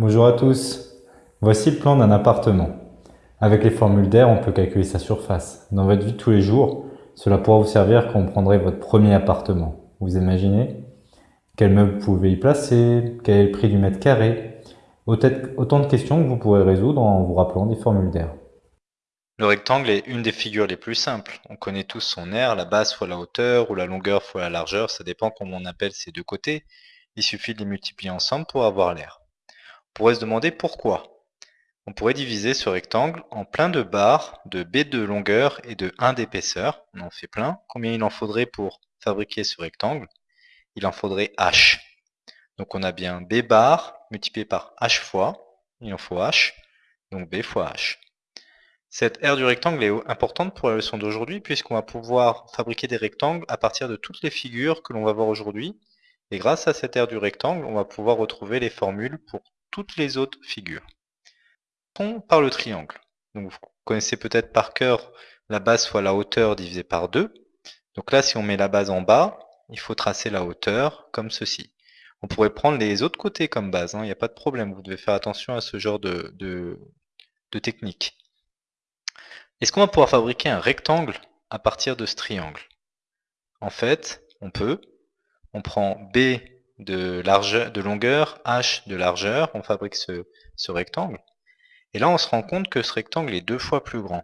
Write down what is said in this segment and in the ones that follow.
Bonjour à tous, voici le plan d'un appartement. Avec les formules d'air, on peut calculer sa surface. Dans votre vie de tous les jours, cela pourra vous servir quand vous prendrez votre premier appartement. Vous imaginez? Quel meuble vous pouvez y placer? Quel est le prix du mètre carré? Autant de questions que vous pourrez résoudre en vous rappelant des formules d'air. Le rectangle est une des figures les plus simples. On connaît tous son aire, la base fois la hauteur ou la longueur fois la largeur, ça dépend comment on appelle ces deux côtés. Il suffit de les multiplier ensemble pour avoir l'air. On pourrait se demander pourquoi. On pourrait diviser ce rectangle en plein de barres de B de longueur et de 1 d'épaisseur. On en fait plein. Combien il en faudrait pour fabriquer ce rectangle? Il en faudrait H. Donc on a bien B bar multiplié par H fois. Il en faut H. Donc B fois H. Cette aire du rectangle est importante pour la leçon d'aujourd'hui puisqu'on va pouvoir fabriquer des rectangles à partir de toutes les figures que l'on va voir aujourd'hui. Et grâce à cette aire du rectangle, on va pouvoir retrouver les formules pour toutes les autres figures. Par le triangle. Donc vous connaissez peut-être par cœur la base fois la hauteur divisée par 2. Donc là, si on met la base en bas, il faut tracer la hauteur comme ceci. On pourrait prendre les autres côtés comme base, hein, il n'y a pas de problème. Vous devez faire attention à ce genre de, de technique. Est-ce qu'on va pouvoir fabriquer un rectangle à partir de ce triangle? En fait, on peut. On prend B de, largeur, de longueur, H de largeur, on fabrique ce, ce rectangle. Et là, on se rend compte que ce rectangle est deux fois plus grand.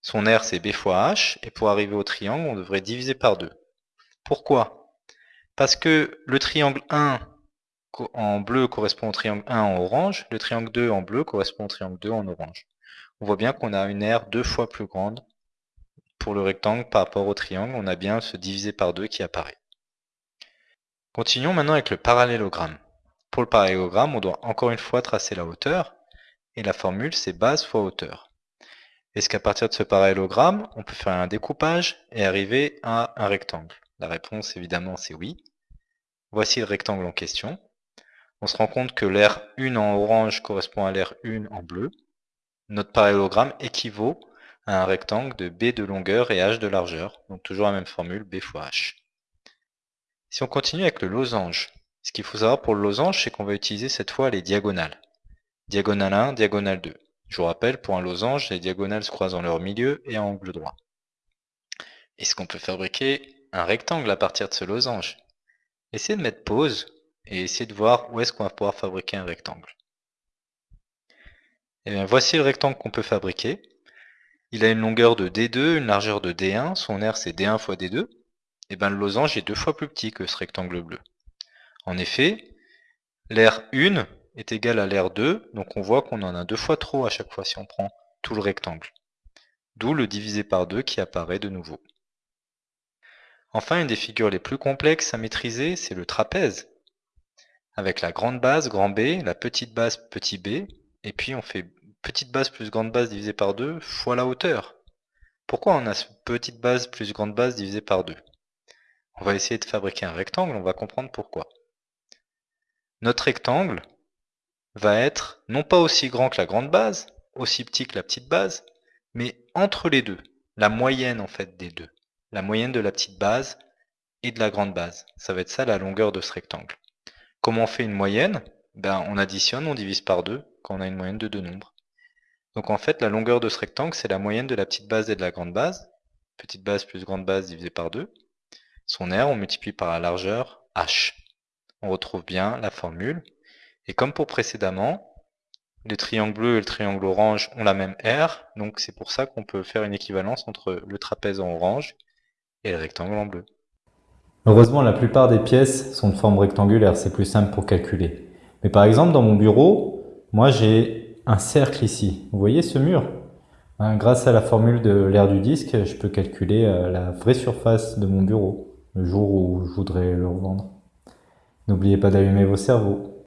Son aire, c'est B fois H, et pour arriver au triangle, on devrait diviser par 2. Pourquoi? Parce que le triangle 1 en bleu correspond au triangle 1 en orange, le triangle 2 en bleu correspond au triangle 2 en orange on voit bien qu'on a une aire deux fois plus grande pour le rectangle par rapport au triangle. On a bien ce divisé par deux qui apparaît. Continuons maintenant avec le parallélogramme. Pour le parallélogramme, on doit encore une fois tracer la hauteur, et la formule c'est base fois hauteur. Est-ce qu'à partir de ce parallélogramme, on peut faire un découpage et arriver à un rectangle? La réponse évidemment c'est oui. Voici le rectangle en question. On se rend compte que l'aire 1 en orange correspond à l'aire 1 en bleu, notre parallélogramme équivaut à un rectangle de B de longueur et H de largeur, donc toujours la même formule, B fois H. Si on continue avec le losange, ce qu'il faut savoir pour le losange, c'est qu'on va utiliser cette fois les diagonales. Diagonale 1, diagonale 2. Je vous rappelle, pour un losange, les diagonales se croisent en leur milieu et à angle droit. Est-ce qu'on peut fabriquer un rectangle à partir de ce losange? Essayez de mettre pause et essayez de voir où est-ce qu'on va pouvoir fabriquer un rectangle. Et eh bien, voici le rectangle qu'on peut fabriquer. Il a une longueur de D2, une largeur de D1, son aire c'est D1 fois D2. Eh bien le losange est deux fois plus petit que ce rectangle bleu. En effet, l'aire 1 est égale à l'aire 2, donc on voit qu'on en a deux fois trop à chaque fois si on prend tout le rectangle. D'où le divisé par 2 qui apparaît de nouveau. Enfin, une des figures les plus complexes à maîtriser, c'est le trapèze. Avec la grande base, grand B, la petite base, petit b, et puis on fait petite base plus grande base divisé par 2 fois la hauteur. Pourquoi on a petite base plus grande base divisé par 2 On va essayer de fabriquer un rectangle, on va comprendre pourquoi. Notre rectangle va être non pas aussi grand que la grande base, aussi petit que la petite base, mais entre les deux, la moyenne en fait des deux. La moyenne de la petite base et de la grande base. Ça va être ça la longueur de ce rectangle. Comment on fait une moyenne? Ben, On additionne, on divise par 2 quand on a une moyenne de deux nombres. Donc en fait, la longueur de ce rectangle, c'est la moyenne de la petite base et de la grande base. Petite base plus grande base divisé par 2. Son aire, on multiplie par la largeur h. On retrouve bien la formule. Et comme pour précédemment, le triangle bleu et le triangle orange ont la même aire, donc c'est pour ça qu'on peut faire une équivalence entre le trapèze en orange et le rectangle en bleu. Heureusement, la plupart des pièces sont de forme rectangulaire, c'est plus simple pour calculer. Mais par exemple, dans mon bureau, moi j'ai un cercle ici. Vous voyez ce mur? Hein, Grâce à la formule de l'aire du disque, je peux calculer euh, la vraie surface de mon bureau le jour où je voudrais le revendre. N'oubliez pas d'allumer vos cerveaux.